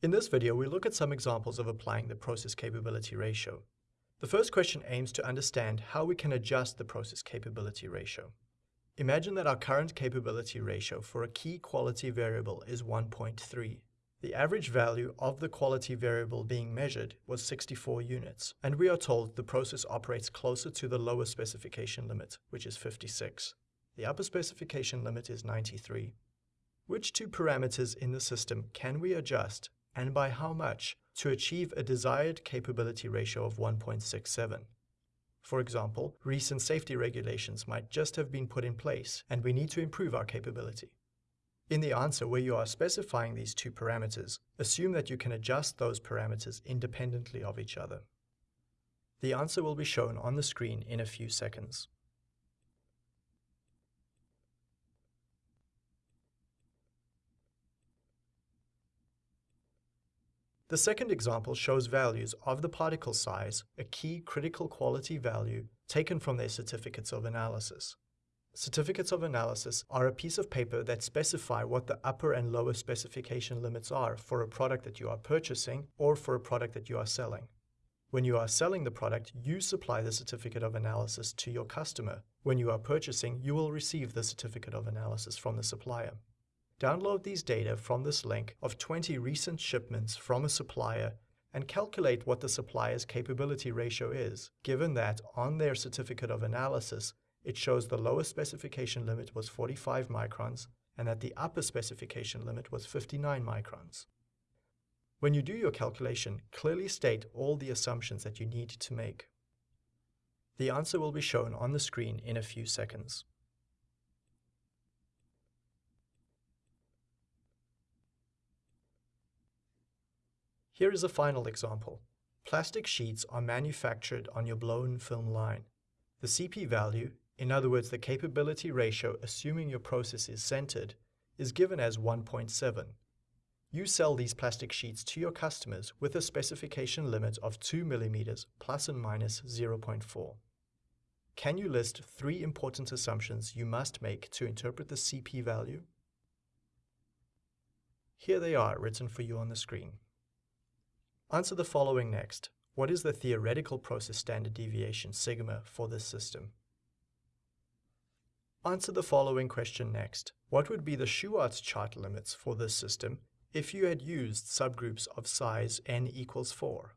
In this video, we look at some examples of applying the process capability ratio. The first question aims to understand how we can adjust the process capability ratio. Imagine that our current capability ratio for a key quality variable is 1.3. The average value of the quality variable being measured was 64 units, and we are told the process operates closer to the lower specification limit, which is 56. The upper specification limit is 93. Which two parameters in the system can we adjust and by how much to achieve a desired capability ratio of 1.67. For example, recent safety regulations might just have been put in place and we need to improve our capability. In the answer where you are specifying these two parameters, assume that you can adjust those parameters independently of each other. The answer will be shown on the screen in a few seconds. The second example shows values of the particle size, a key critical quality value taken from their certificates of analysis. Certificates of analysis are a piece of paper that specify what the upper and lower specification limits are for a product that you are purchasing or for a product that you are selling. When you are selling the product, you supply the certificate of analysis to your customer. When you are purchasing, you will receive the certificate of analysis from the supplier. Download these data from this link of 20 recent shipments from a supplier and calculate what the supplier's capability ratio is, given that on their certificate of analysis, it shows the lowest specification limit was 45 microns and that the upper specification limit was 59 microns. When you do your calculation, clearly state all the assumptions that you need to make. The answer will be shown on the screen in a few seconds. Here is a final example. Plastic sheets are manufactured on your blown film line. The CP value, in other words the capability ratio assuming your process is centered, is given as 1.7. You sell these plastic sheets to your customers with a specification limit of 2 mm plus and minus 0.4. Can you list three important assumptions you must make to interpret the CP value? Here they are written for you on the screen. Answer the following next. What is the theoretical process standard deviation sigma for this system? Answer the following question next. What would be the Shewhart's chart limits for this system if you had used subgroups of size n equals 4?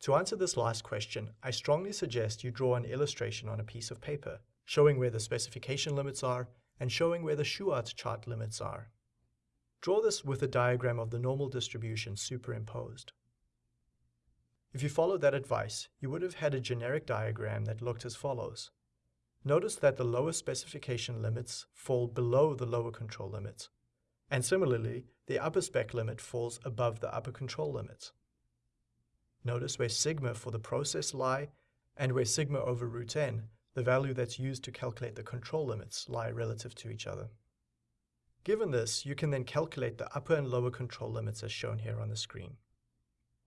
To answer this last question, I strongly suggest you draw an illustration on a piece of paper, showing where the specification limits are and showing where the Shewhart's chart limits are. Draw this with a diagram of the normal distribution superimposed. If you followed that advice, you would have had a generic diagram that looked as follows. Notice that the lower specification limits fall below the lower control limits, and similarly, the upper spec limit falls above the upper control limits. Notice where sigma for the process lie, and where sigma over root n, the value that's used to calculate the control limits, lie relative to each other. Given this, you can then calculate the upper and lower control limits as shown here on the screen.